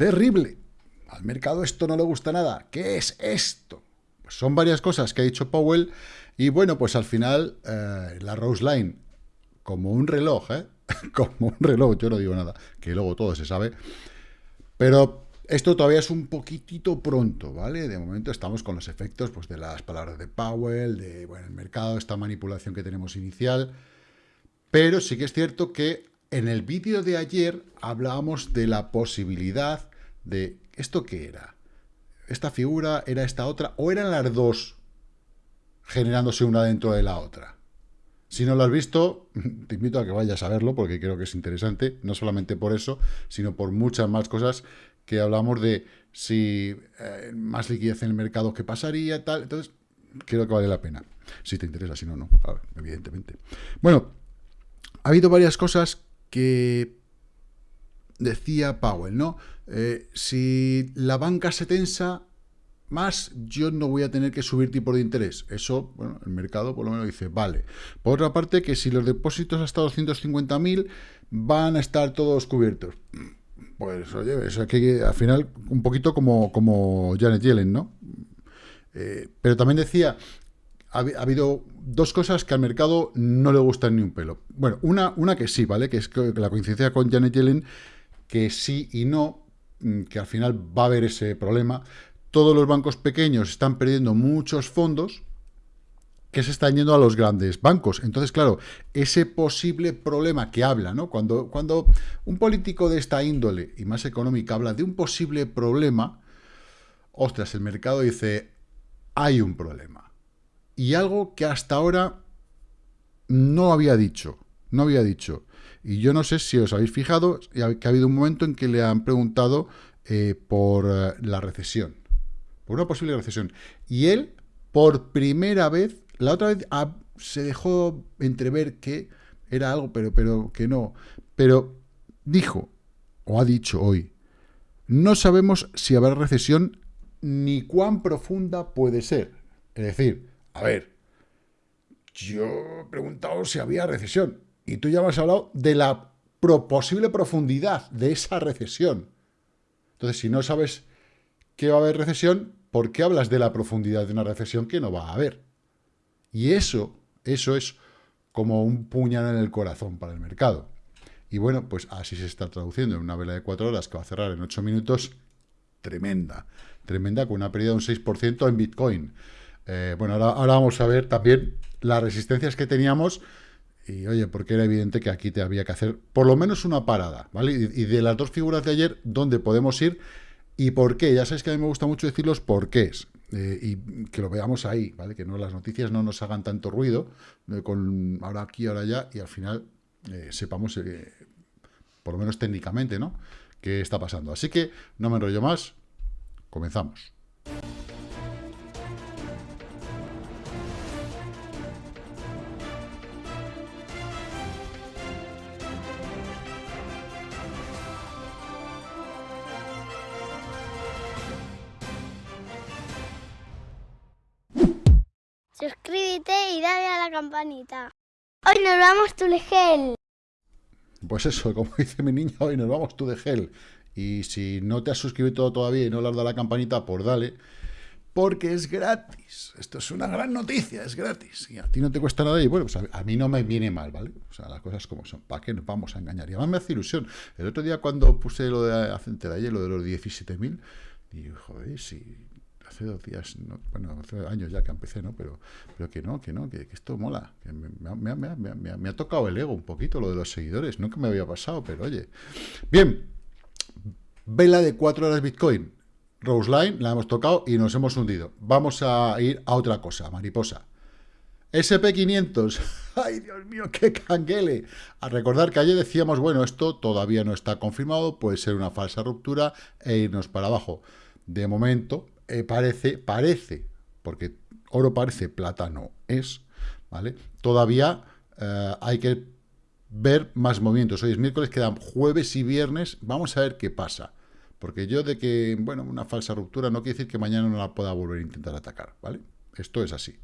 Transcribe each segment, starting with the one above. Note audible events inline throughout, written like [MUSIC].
terrible. Al mercado esto no le gusta nada. ¿Qué es esto? Pues son varias cosas que ha dicho Powell y bueno, pues al final eh, la Rose Line, como un reloj, ¿eh? [LAUGHS] como un reloj, yo no digo nada, que luego todo se sabe, pero esto todavía es un poquitito pronto, ¿vale? De momento estamos con los efectos pues, de las palabras de Powell, de bueno, el mercado, esta manipulación que tenemos inicial, pero sí que es cierto que en el vídeo de ayer hablábamos de la posibilidad de, ¿esto qué era? ¿Esta figura era esta otra? ¿O eran las dos generándose una dentro de la otra? Si no lo has visto, [LAUGHS] te invito a que vayas a verlo porque creo que es interesante, no solamente por eso, sino por muchas más cosas que hablamos de si eh, más liquidez en el mercado, qué pasaría, tal. Entonces, creo que vale la pena. Si te interesa, si no, no, evidentemente. Bueno, ha habido varias cosas que decía Powell, ¿no? Eh, si la banca se tensa más, yo no voy a tener que subir tipo de interés. Eso, bueno, el mercado por lo menos dice, vale. Por otra parte, que si los depósitos hasta 250.000 van a estar todos cubiertos. Pues oye, es que al final un poquito como, como Janet Yellen, ¿no? Eh, pero también decía, ha, habido dos cosas que al mercado no le gustan ni un pelo. Bueno, una, una que sí, ¿vale? Que es la coincidencia con Janet Yellen, que sí y no, mm, que al final va a haber ese problema. Todos los bancos pequeños están perdiendo muchos fondos, que se están yendo a los grandes bancos. Entonces, claro, ese posible problema que habla, ¿no? Cuando, cuando un político de esta índole y más económica habla de un posible problema, ostras, el mercado dice, hay un problema. Y algo que hasta ahora no había dicho, no había dicho. Y yo no sé si os habéis fijado que ha habido un momento en que le han preguntado eh, por eh, la recesión, por una posible recesión. Y él, por primera vez, la otra vez ah, se dejó entrever que era algo, pero, pero que no. Pero dijo, o ha dicho hoy, no sabemos si habrá recesión ni cuán profunda puede ser. Es decir, a ver, yo he preguntado si había recesión y tú ya me has hablado de la posible profundidad de esa recesión. Entonces, si no sabes que va a haber recesión, ¿por qué hablas de la profundidad de una recesión que no va a haber? Y eso, eso es como un puñal en el corazón para el mercado. Y bueno, pues así se está traduciendo en una vela de cuatro horas que va a cerrar en ocho minutos, tremenda, tremenda, con una pérdida de un 6% en Bitcoin. Eh, bueno, ahora, ahora, vamos a ver también las resistencias que teníamos y, oye, porque era evidente que aquí te había que hacer por lo menos una parada, ¿vale? Y, de las dos figuras de ayer, ¿dónde podemos ir y por qué? Ya sabéis que a mí me gusta mucho decir los porqués. Eh, y que lo veamos ahí, ¿vale? Que no las noticias no nos hagan tanto ruido, eh, con ahora aquí, ahora allá, y al final eh, sepamos, por lo menos técnicamente, ¿no? qué está pasando. Así que no me enrollo más, comenzamos. Dale a la campanita. Hoy nos vamos tú de gel. Pues eso, [LAUGHS] como dice mi niña, hoy nos vamos tú de gel. Y si no te has suscrito todavía y no le has dado a la campanita, pues dale. Porque es gratis. Esto es una gran noticia, es gratis. Y a ti no te cuesta nada. Y bueno, pues a, mí no me viene mal, ¿vale? O sea, las cosas como son. ¿Para qué nos vamos a engañar? Y además me hace ilusión. El otro día cuando puse lo de, de ayer, lo de los 17.000, digo, joder, si hace dos días, bueno, hace años ya que empecé, ¿no? Pero, pero que no, que no, que, esto mola. Que me, ha tocado el ego un poquito lo de los seguidores. Nunca me había pasado, pero oye. Bien, vela de cuatro horas Bitcoin. Rose Line, la hemos tocado y nos hemos hundido. Vamos a ir a otra cosa, mariposa. SP500, [LAUGHS] ay Dios mío, qué canguele. A recordar que ayer decíamos, bueno, esto todavía no está confirmado, puede ser una falsa ruptura e irnos para abajo. De momento, eh, parece, parece, porque oro parece, plata no es, ¿vale? Todavía eh, hay que ver más movimientos. Hoy es miércoles, quedan jueves y viernes, vamos a ver qué pasa. Porque yo de que, bueno, una falsa ruptura no quiere decir que mañana no la pueda volver a intentar atacar, ¿vale? Esto es así.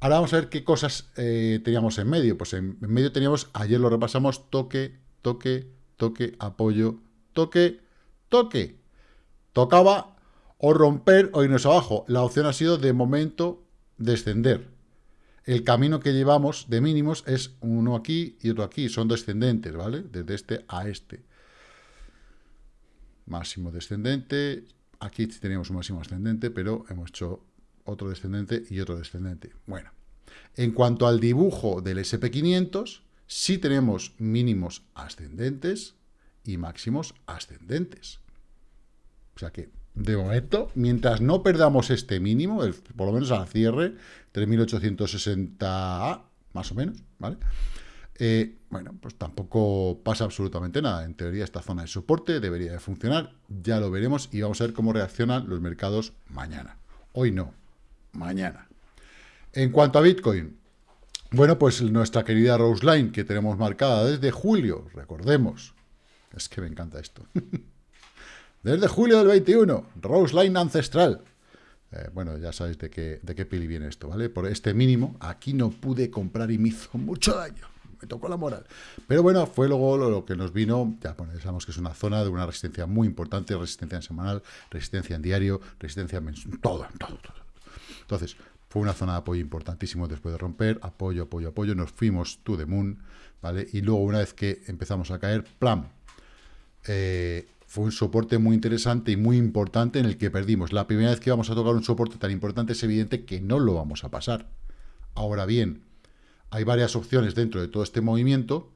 Ahora vamos a ver qué cosas eh, teníamos en medio. Pues en, en medio teníamos, ayer lo repasamos, toque, toque, toque, apoyo, toque, toque. tocaba o romper o irnos abajo. La opción ha sido, de momento, descender. El camino que llevamos de mínimos es uno aquí y otro aquí. Son descendentes, ¿vale? Desde este a este. Máximo descendente. Aquí teníamos un máximo ascendente, pero hemos hecho otro descendente y otro descendente. Bueno, en cuanto al dibujo del SP500, sí tenemos mínimos ascendentes y máximos ascendentes. O sea que, de momento, mientras no perdamos este mínimo, por lo menos al cierre, 3.860, más o menos, ¿vale? Eh, bueno, pues tampoco pasa absolutamente nada. En teoría, esta zona de soporte debería de funcionar. Ya lo veremos y vamos a ver cómo reaccionan los mercados mañana. Hoy no, mañana. En cuanto a Bitcoin, bueno, pues nuestra querida Roseline, que tenemos marcada desde julio, recordemos, es que me encanta esto, [LAUGHS] desde julio del 21, Roseline ancestral. Eh, bueno, ya sabéis de qué, de qué pili viene esto, ¿vale? Por este mínimo, aquí no pude comprar y me hizo mucho daño, me tocó la moral. Pero bueno, fue luego lo, que nos vino, ya bueno, sabemos que es una zona de una resistencia muy importante, resistencia en semanal, resistencia en diario, resistencia mensual, todo, todo, todo. Entonces, fue una zona de apoyo importantísimo después de romper, apoyo, apoyo, apoyo, nos fuimos to the moon, ¿vale? Y luego una vez que empezamos a caer, ¡plam! Eh, fue un soporte muy interesante y muy importante en el que perdimos. La primera vez que vamos a tocar un soporte tan importante es evidente que no lo vamos a pasar. Ahora bien, hay varias opciones dentro de todo este movimiento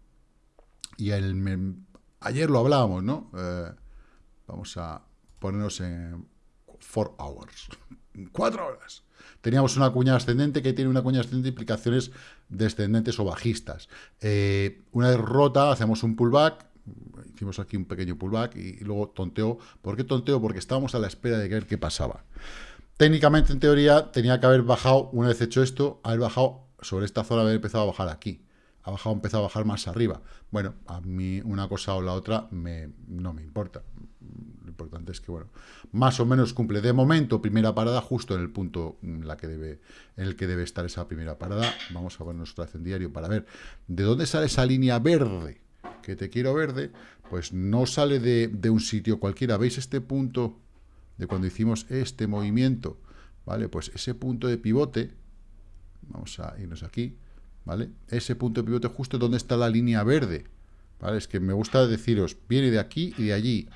y ayer lo hablábamos, ¿no? Eh, vamos a ponernos en 4 hours, [LAUGHS] 4 horas. Teníamos una cuña ascendente que tiene una cuña ascendente de implicaciones descendentes o bajistas. Eh, una vez rota, hacemos un pullback, hicimos aquí un pequeño pullback y, luego tonteo. ¿Por qué tonteo? Porque estábamos a la espera de ver qué pasaba. Técnicamente, en teoría, tenía que haber bajado, una vez hecho esto, haber bajado sobre esta zona, haber empezado a bajar aquí. Ha bajado, empezado a bajar más arriba. Bueno, a mí una cosa o la otra no me importa importante es que, bueno, más o menos cumple de momento primera parada justo en el punto en, la que debe, en el que debe estar esa primera parada. Vamos a ver nuestro diario para ver de dónde sale esa línea verde, que te quiero verde, pues no sale de, de un sitio cualquiera. ¿Veis este punto de cuando hicimos este movimiento? ¿Vale? Pues ese punto de pivote, vamos a irnos aquí, ¿vale? Ese punto de pivote justo donde está la línea verde, ¿vale? Es que me gusta deciros, viene de aquí y de allí.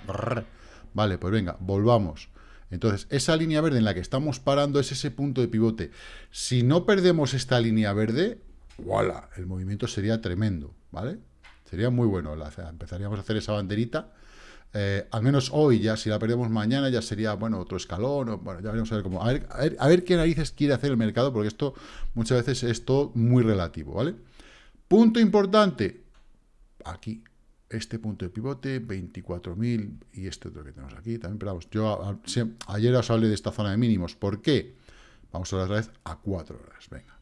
Vale, pues venga, volvamos. Entonces, esa línea verde en la que estamos parando es ese punto de pivote. Si no perdemos esta línea verde, ¡voilà! El movimiento sería tremendo, ¿vale? Sería muy bueno. empezaríamos a hacer esa banderita. Eh, al menos hoy ya, si la perdemos mañana, ya sería, bueno, otro escalón. bueno, ya veremos a ver cómo. A ver, qué narices quiere hacer el mercado, porque esto muchas veces es todo muy relativo, ¿vale? Punto importante. Aquí, este punto de pivote, 24.000 y este otro que tenemos aquí también, pero vamos, yo ayer os hablé de esta zona de mínimos, ¿por qué? Vamos a otra vez a 4 horas, venga.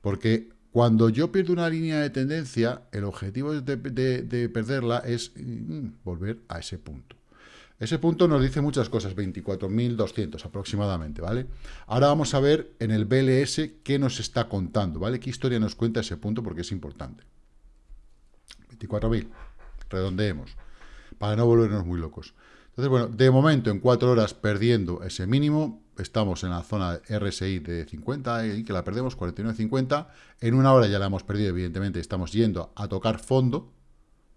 Porque cuando yo pierdo una línea de tendencia, el objetivo de, perderla es mm, volver a ese punto. Ese punto nos dice muchas cosas, 24.200 aproximadamente, ¿vale? Ahora vamos a ver en el BLS qué nos está contando, ¿vale? ¿Qué historia nos cuenta ese punto? Porque es importante. 24.000, redondeemos, para no volvernos muy locos. Entonces, bueno, de momento, en 4 horas perdiendo ese mínimo, estamos en la zona RSI de 50, y que la perdemos, 49.50, en una hora ya la hemos perdido, evidentemente, estamos yendo a tocar fondo,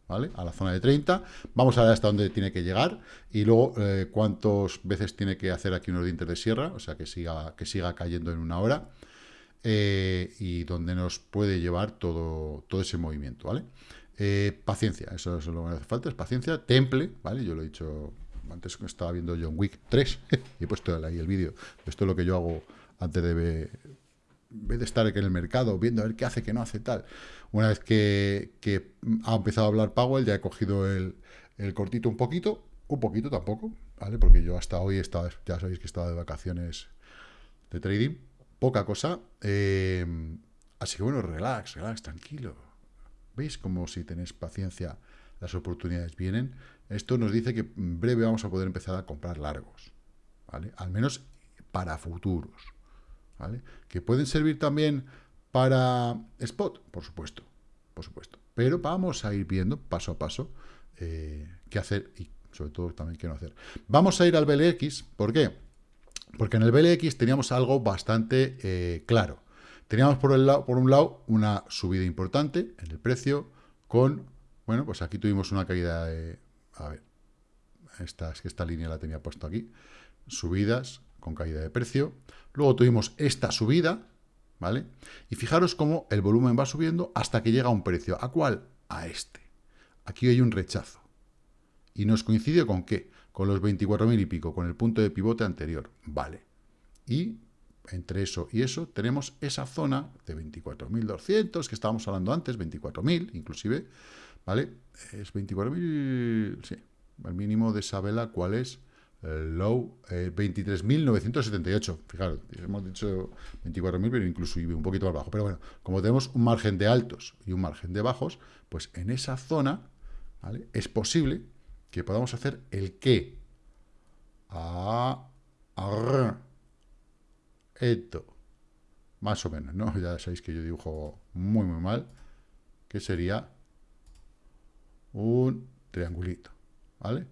¿vale? A la zona de 30, vamos a ver hasta dónde tiene que llegar, y luego eh, cuántas veces tiene que hacer aquí unos dientes de sierra, o sea, que siga, que siga cayendo en una hora, eh, y donde nos puede llevar todo, todo ese movimiento, ¿vale? Eh, paciencia, eso es lo que hace falta, es paciencia, temple, ¿vale? Yo lo he dicho antes estaba viendo John Wick 3, [LAUGHS] y he puesto ahí el vídeo. Esto es lo que yo hago antes de, de estar en el mercado, viendo a ver qué hace, qué no hace, tal. Una vez que, ha empezado a hablar Powell, ya he cogido el, cortito un poquito, un poquito tampoco, ¿vale? Porque yo hasta hoy estaba, ya sabéis que estaba de vacaciones de trading, poca cosa. Eh, así que bueno, relax, relax, tranquilo ¿Veis? Como si tenéis paciencia, las oportunidades vienen. Esto nos dice que en breve vamos a poder empezar a comprar largos, ¿vale? Al menos para futuros, ¿vale? Que pueden servir también para spot, por supuesto, por supuesto. Pero vamos a ir viendo paso a paso eh, qué hacer y sobre todo también quiero hacer. Vamos a ir al BLX, ¿por qué? Porque en el BLX teníamos algo bastante eh, claro. Teníamos por, el lado, por un lado una subida importante en el precio con, bueno, pues aquí tuvimos una caída de, a ver, esta, es que esta línea la tenía puesto aquí, subidas con caída de precio. Luego tuvimos esta subida, ¿vale? Y fijaros cómo el volumen va subiendo hasta que llega a un precio. ¿A cuál? A este. Aquí hay un rechazo. ¿Y nos coincide con qué? Con los 24.000 y pico, con el punto de pivote anterior. Vale. Y entre eso y eso tenemos esa zona de 24.200 que estábamos hablando antes, 24.000 inclusive, ¿vale? Es 24.000, sí, el mínimo de esa vela, ¿cuál es? El low, eh, 23.978. Fijaros, hemos dicho 24.000, pero incluso un poquito más bajo. Pero bueno, como tenemos un margen de altos y un margen de bajos, pues en esa zona, ¿vale? Es posible que podamos hacer el qué. A, a, esto. Más o menos, ¿no? [LAUGHS] Ya sabéis que yo dibujo muy, muy mal. Que sería un triangulito, ¿vale?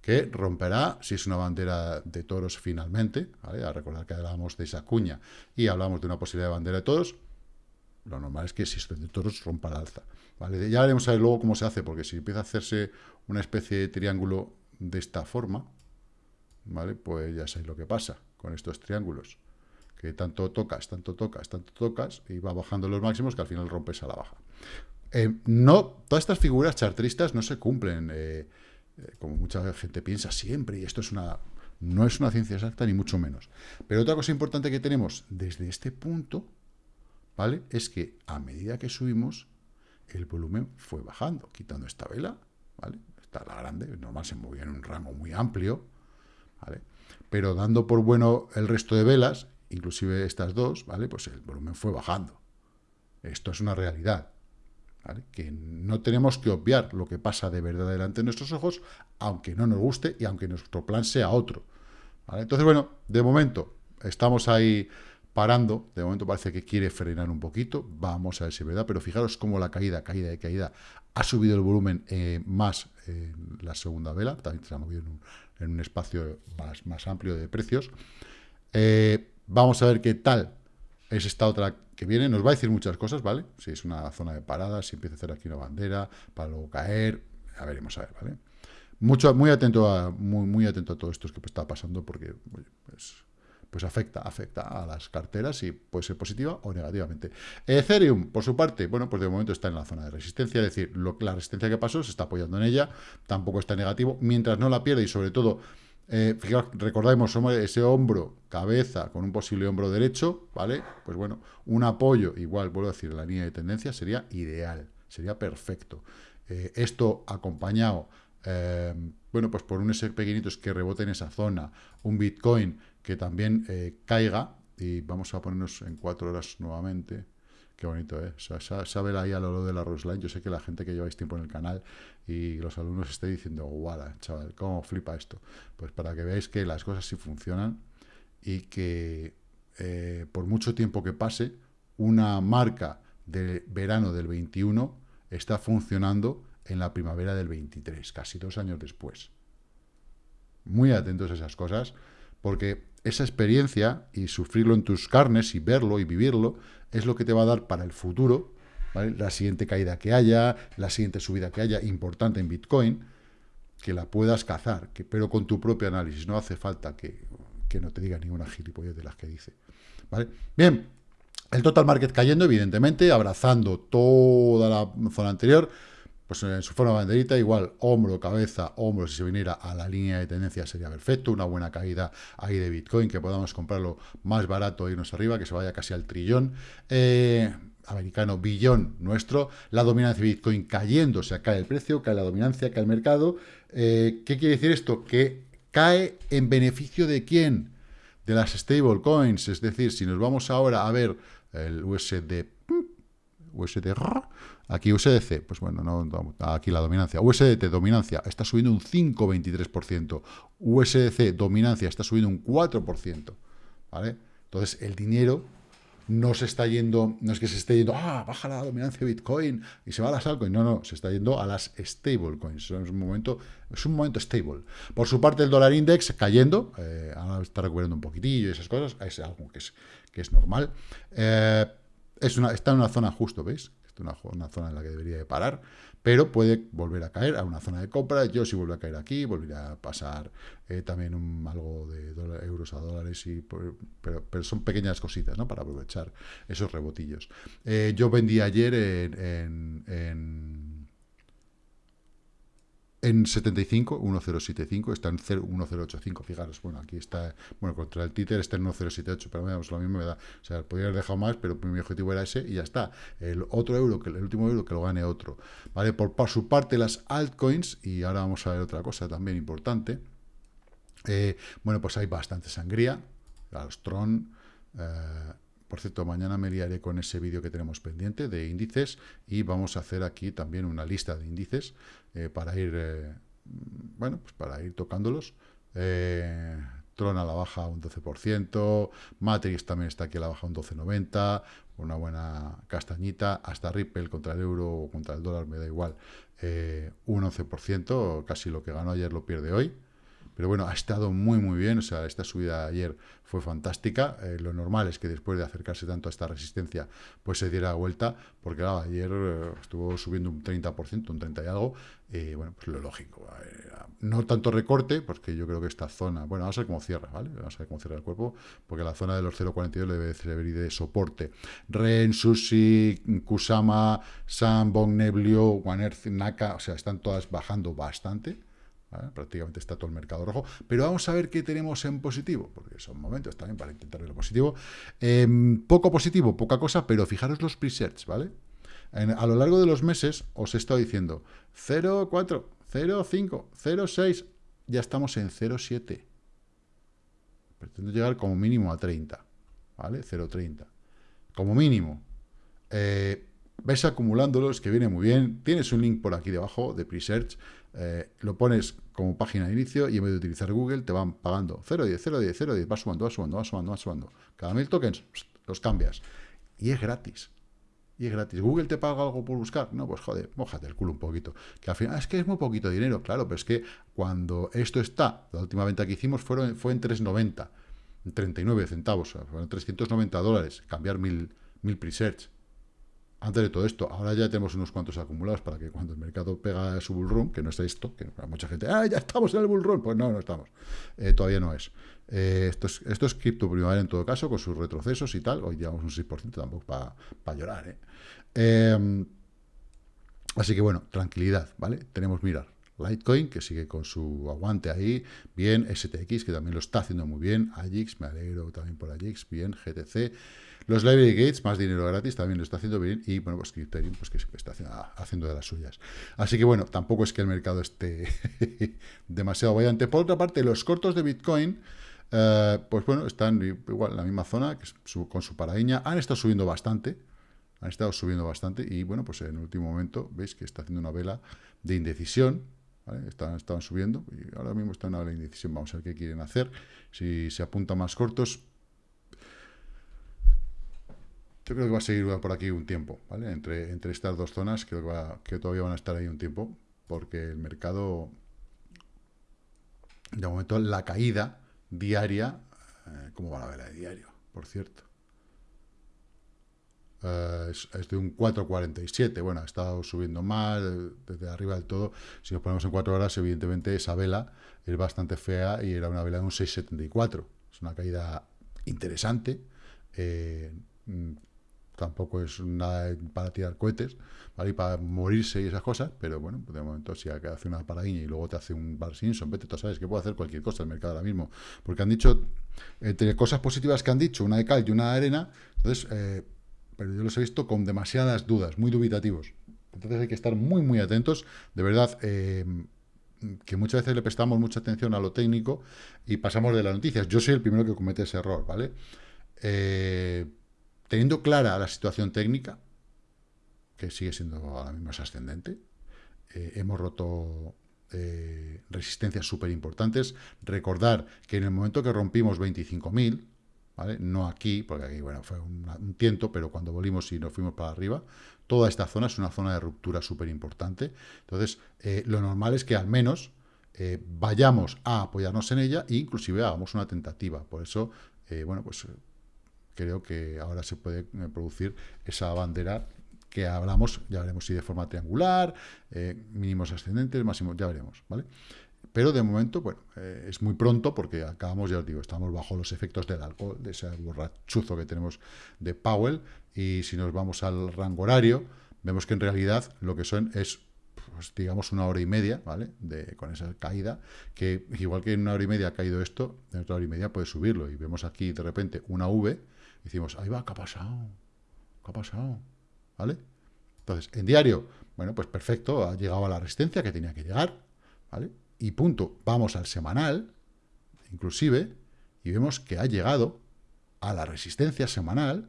Que romperá, si es una bandera de toros finalmente, ¿vale? A recordar que hablábamos de esa cuña y hablamos de una posibilidad de bandera de toros, lo normal es que si es de toros rompa la alza, ¿vale? Ya veremos a ver luego cómo se hace, porque si empieza a hacerse una especie de triángulo de esta forma, ¿vale? Pues ya sabéis lo que pasa con estos triángulos, que tanto tocas, tanto tocas, tanto tocas, y va bajando los máximos que al final rompes a la baja. Eh, no, todas estas figuras chartristas no se cumplen, eh, eh, como mucha gente piensa siempre, y esto es una, no es una ciencia exacta, ni mucho menos. Pero otra cosa importante que tenemos desde este punto, ¿vale? Es que a medida que subimos, el volumen fue bajando, quitando esta vela, ¿vale? Esta la grande, normal se movía en un rango muy amplio, ¿vale? Pero dando por bueno el resto de velas, inclusive estas dos, ¿vale? Pues el volumen fue bajando. Esto es una realidad que no tenemos que obviar lo que pasa de verdad delante de nuestros ojos, aunque no nos guste y aunque nuestro plan sea otro. Entonces, bueno, de momento estamos ahí parando, de momento parece que quiere frenar un poquito, vamos a ver si es verdad, pero fijaros cómo la caída, caída de caída, ha subido el volumen eh, más en la segunda vela, también se ha movido en un, espacio más, más, amplio de precios. Eh, vamos a ver qué tal es esta otra que viene, nos va a decir muchas cosas, ¿vale? Si es una zona de parada, si empieza a hacer aquí una bandera, para luego caer, ya veremos a ver, ¿vale? Mucho, muy atento a, muy, muy atento a todo esto que está pasando, porque pues, pues afecta, afecta a las carteras y puede ser positiva o negativamente. Ethereum, por su parte, bueno, pues de momento está en la zona de resistencia, es decir, la resistencia que pasó se está apoyando en ella, tampoco está negativo, mientras no la pierde y sobre todo eh, fijaos, recordemos, ese hombro, cabeza, con un posible hombro derecho, ¿vale? Pues bueno, un apoyo, igual, vuelvo a decir, la línea de tendencia sería ideal, sería perfecto. Eh, esto acompañado, eh, bueno, pues por un SP es que rebote en esa zona, un Bitcoin que también caiga, y vamos a ponernos en cuatro horas nuevamente, Qué bonito, ¿eh? O sea, sabe ahí a lo de la Roseline. Yo sé que la gente que lleváis tiempo en el canal y los alumnos esté diciendo, guau, chaval, ¿cómo flipa esto? Pues para que veáis que las cosas sí funcionan y que eh, por mucho tiempo que pase, una marca de verano del 21 está funcionando en la primavera del 23, casi dos años después. Muy atentos a esas cosas, porque esa experiencia y sufrirlo en tus carnes y verlo y vivirlo es lo que te va a dar para el futuro, la siguiente caída que haya, la siguiente subida que haya, importante en Bitcoin, que la puedas cazar, que, pero con tu propio análisis, no hace falta que, que no te diga ninguna gilipollez de las que dice. ¿vale? Bien, el total market cayendo, evidentemente, abrazando toda la zona anterior, pues en su forma banderita, igual hombro, cabeza, hombro, si se viniera a la línea de tendencia sería perfecto, una buena caída ahí de Bitcoin, que podamos comprarlo más barato irnos arriba, que se vaya casi al trillón. Eh, americano, billón nuestro, la dominancia de Bitcoin cayendo, o sea, cae el precio, cae la dominancia, cae el mercado. Eh, ¿Qué quiere decir esto? Que cae en beneficio de quién? De las stablecoins, es decir, si nos vamos ahora a ver el USD, USD, Aquí USDC, pues bueno, no, aquí la dominancia. USDT, dominancia, está subiendo un 5,23%. USDC, dominancia, está subiendo un 4%. ¿Vale? Entonces, el dinero no se está yendo, no es que se esté yendo, ah, baja la dominancia de Bitcoin y se va a las altcoins, no, no, se está yendo a las stablecoins, es un momento, es un momento stable. Por su parte, el dólar index cayendo, eh, ahora está recuperando un poquitillo y esas cosas, es algo que es, que es normal. Eh, está en una zona justo, ¿veis? Es una, zona en la que debería de parar pero puede volver a caer a una zona de compra. Yo si vuelve a caer aquí, volvería a pasar eh, también algo de euros a dólares, y, pero, son pequeñas cositas ¿no? para aprovechar esos rebotillos. Eh, yo vendí ayer en 75, 1075, está en 1085, fijaros, bueno, aquí está, bueno, contra el títer está en 1078, pero veamos, lo mismo me da, o sea, podría haber dejado más, pero mi objetivo era ese y ya está, el otro euro, que el último euro que lo gane otro, ¿vale? Por, su parte las altcoins, y ahora vamos a ver otra cosa también importante, eh, bueno, pues hay bastante sangría, los Tron, eh, por cierto, mañana me liaré con ese vídeo que tenemos pendiente de índices y vamos a hacer aquí también una lista de índices eh, para ir, eh, bueno, pues para ir tocándolos. Eh, Tron a la baja un 12%, Matrix también está aquí a la baja un 12,90, una buena castañita, hasta Ripple contra el euro o contra el dólar me da igual, un 11%, casi lo que ganó ayer lo pierde hoy. Pero bueno, ha estado muy, muy bien. O sea, esta subida ayer fue fantástica. Eh, lo normal es que después de acercarse tanto a esta resistencia, pues se diera vuelta, porque ayer eh, estuvo subiendo un 30%, un 30 y algo. Y bueno, pues lo lógico. no tanto recorte, porque yo creo que esta zona, bueno, vamos a ver cómo cierra, ¿vale? Vamos a ver cómo cierra el cuerpo, porque la zona de los 0.42 debe servir de soporte. Ren, Sushi, Kusama, Sam, Bong, Neblio, Earth, Naka, o sea, están todas bajando bastante prácticamente está todo el mercado rojo, pero vamos a ver qué tenemos en positivo, porque son momentos también para intentar ver lo positivo. Em, poco positivo, poca cosa, pero fijaros los presets, ¿vale? a lo largo de los meses os he estado diciendo 0,4, 0,5, 0,6, ya estamos en 0,7. Pretendo llegar como mínimo a 30, ¿vale? 0,30. Como mínimo. Eh, vais acumulándolos, que viene muy bien. Tienes un link por aquí debajo de Presearch eh, lo pones como página de inicio y en vez de utilizar Google te van pagando 0,10, 0,10, 0,10, va sumando, va sumando, va sumando, va sumando. Cada mil tokens los cambias. Y es gratis. Y es gratis. ¿Google te paga algo por buscar? No, pues joder, mojate el culo un poquito. Que al final, es que es muy poquito dinero, claro, pero es que cuando esto está, la última venta que hicimos fueron, fue en 3,90, 39 centavos, fueron 390 dólares, cambiar mil, mil presearch antes de todo esto, ahora ya tenemos unos cuantos acumulados para que cuando el mercado pega su bull run, que no es esto, que mucha gente, ah, ya estamos en el bull run, pues no, no estamos, eh, todavía no es. Eh, esto es. Esto es cripto primavera en todo caso, con sus retrocesos y tal, hoy llevamos un 6% tampoco para llorar, ¿eh? Em, así que bueno, tranquilidad, ¿vale? Tenemos mirar. Litecoin, que sigue con su aguante ahí, bien, STX, que también lo está haciendo muy bien, AJIX, me alegro también por AJIX, bien, GTC, los Library Gates, más dinero gratis, también lo está haciendo bien. Y bueno, pues Criterion, pues que está haciendo de las suyas. Así que bueno, tampoco es que el mercado esté [LAUGHS] demasiado valiente. Por otra parte, los cortos de Bitcoin, eh, pues bueno, están igual en la misma zona, con su paraíña. Han estado subiendo bastante. Han estado subiendo bastante. Y bueno, pues en el último momento, veis que está haciendo una vela de indecisión. Estaban, estaban, subiendo y ahora mismo está en una vela de indecisión. Vamos a ver qué quieren hacer. Si se apuntan más cortos, yo creo que va a seguir por aquí un tiempo, ¿vale? Entre, entre estas dos zonas creo que, que todavía van a estar ahí un tiempo, porque el mercado, de momento, la caída diaria, eh, ¿cómo va la vela de diario, por cierto? Eh, es, de un 4,47, bueno, ha estado subiendo más, desde arriba del todo, si nos ponemos en 4 horas, evidentemente esa vela es bastante fea y era una vela de un 6,74, es una caída interesante, eh, tampoco es nada para tirar cohetes, ¿vale? Y para morirse y esas cosas, pero bueno, de momento si hace una paradiña y luego te hace un Bar Simpson, vete, tú sabes que puede hacer cualquier cosa el mercado ahora mismo, porque han dicho, entre cosas positivas que han dicho, una de cal y una de arena, entonces, eh, pero yo los he visto con demasiadas dudas, muy dubitativos. Entonces hay que estar muy, muy atentos, de verdad, eh, que muchas veces le prestamos mucha atención a lo técnico y pasamos de las noticias. Yo soy el primero que comete ese error, ¿vale? Eh, teniendo clara la situación técnica, que sigue siendo ahora mismo ascendente, eh, hemos roto eh, resistencias súper importantes. Recordar que en el momento que rompimos 25.000, ¿vale? No aquí, porque aquí, bueno, fue un, tiento, pero cuando volvimos y nos fuimos para arriba, toda esta zona es una zona de ruptura súper importante. Entonces, eh, lo normal es que al menos vayamos a apoyarnos en ella e inclusive hagamos una tentativa. Por eso, bueno, pues creo que ahora se puede producir esa bandera que hablamos, ya veremos si de forma triangular, mínimos ascendentes, máximos, ya veremos, ¿vale? Pero de momento, bueno, eh, es muy pronto porque acabamos, ya os digo, estamos bajo los efectos del alcohol, de ese borrachuzo que tenemos de Powell, y si nos vamos al rango horario, vemos que en realidad lo que son es, pues, digamos, una hora y media, ¿vale? De, con esa caída, que igual que en una hora y media ha caído esto, en otra hora y media puede subirlo, y vemos aquí de repente una V, decimos, ahí va, ¿qué ha pasado? ¿Qué ha pasado? ¿Vale? Entonces, en diario, bueno, pues perfecto, ha llegado a la resistencia que tenía que llegar, ¿vale? y punto, vamos al semanal, inclusive, y vemos que ha llegado a la resistencia semanal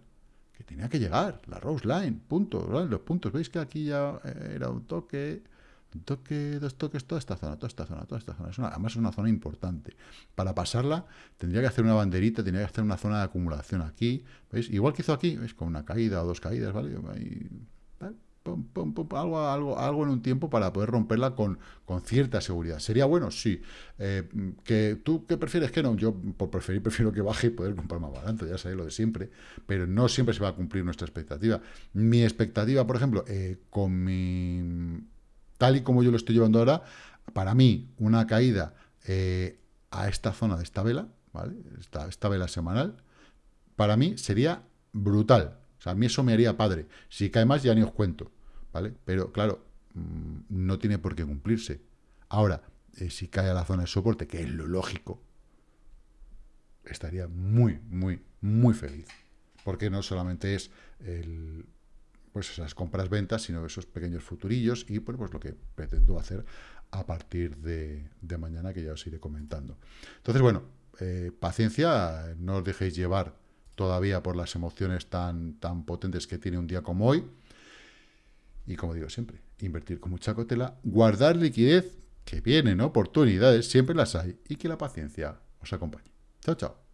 que tenía que llegar, la Rose Line, punto, los puntos, veis que aquí ya eh, era un toque, toque, dos toques, toda esta zona, toda esta zona, toda esta zona, además es una zona importante, para pasarla tendría que hacer una banderita, tendría que hacer una zona de acumulación aquí, veis, igual que hizo aquí, veis, con una caída o dos caídas, ¿vale? Algo, algo, algo en un tiempo para poder romperla con, con cierta seguridad. ¿Sería bueno? Sí. Eh, que ¿Tú qué prefieres que no? Yo, por preferir, [LAUGHS] prefiero que baje y poder comprar más barato, ya sabéis lo de siempre, pero no siempre se va a cumplir nuestra expectativa. Mi expectativa, por ejemplo, eh, con mi... tal y como yo lo estoy llevando ahora, para mí, una caída eh, a esta zona de esta vela, ¿vale? Esta, vela semanal, para mí sería brutal. O sea, a mí eso me haría padre. Si cae más, ya ni os cuento. ¿vale? Pero, claro, mm, no tiene por qué cumplirse. Ahora, eh, si cae a la zona de soporte, que es lo lógico, estaría muy, muy, muy feliz. Porque no solamente es el, pues esas compras-ventas, sino esos pequeños futurillos y pues, pues lo que pretendo hacer a partir de, mañana, que ya os iré comentando. Entonces, bueno, eh, paciencia, no os dejéis llevar todavía por las emociones tan, tan potentes que tiene un día como hoy. Y como digo siempre, invertir con mucha cautela, guardar liquidez, que vienen oportunidades, siempre las hay, y que la paciencia os acompañe. Chao, chao.